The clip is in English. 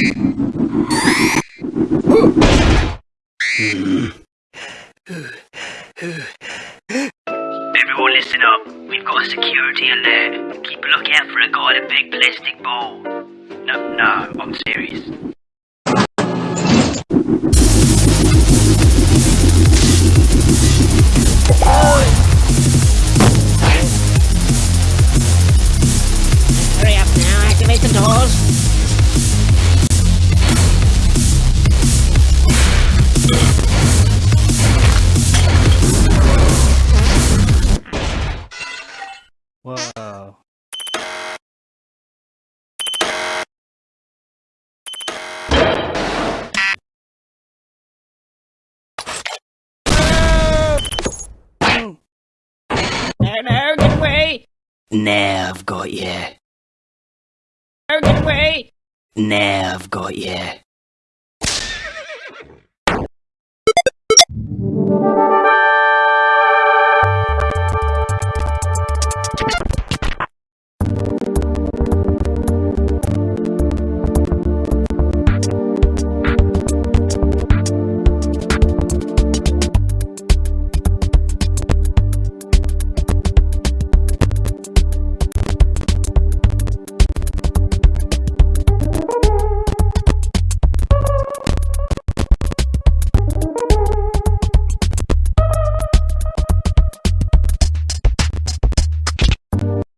Everyone listen up. We've got a security alert. Keep a lookout for a guy in a big plastic ball. No, no, I'm serious. Hurry up now, activate the doors. Whoa. No, no, get away! Now I've got you. No, get away! Now I've got you.